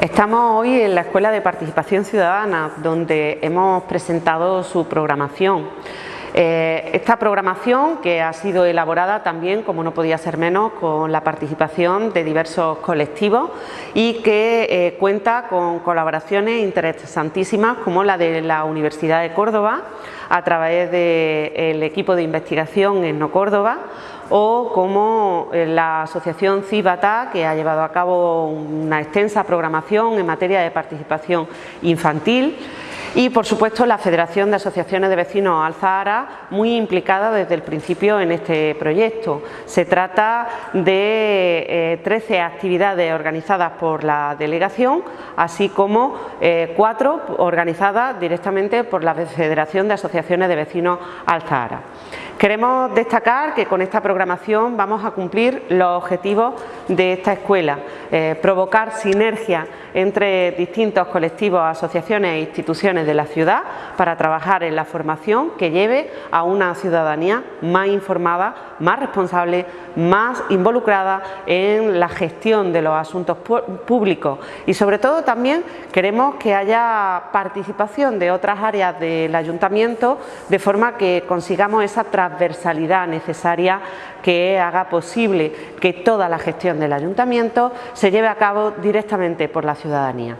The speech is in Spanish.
Estamos hoy en la Escuela de Participación Ciudadana, donde hemos presentado su programación. Eh, esta programación que ha sido elaborada también, como no podía ser menos, con la participación de diversos colectivos y que eh, cuenta con colaboraciones interesantísimas como la de la Universidad de Córdoba a través del equipo de investigación en No Córdoba o como eh, la asociación CIBATA que ha llevado a cabo una extensa programación en materia de participación infantil y por supuesto la Federación de Asociaciones de Vecinos Alzahara muy implicada desde el principio en este proyecto. Se trata de 13 eh, actividades organizadas por la delegación así como eh, cuatro organizadas directamente por la Federación de Asociaciones de Vecinos Alzahara. Queremos destacar que con esta programación vamos a cumplir los objetivos de esta escuela, eh, provocar sinergia entre distintos colectivos, asociaciones e instituciones de la ciudad para trabajar en la formación que lleve a una ciudadanía más informada, más responsable, más involucrada en la gestión de los asuntos públicos. Y sobre todo también queremos que haya participación de otras áreas del ayuntamiento de forma que consigamos esa transversalidad necesaria que haga posible que toda la gestión del ayuntamiento se lleve a cabo directamente por la ciudadanía.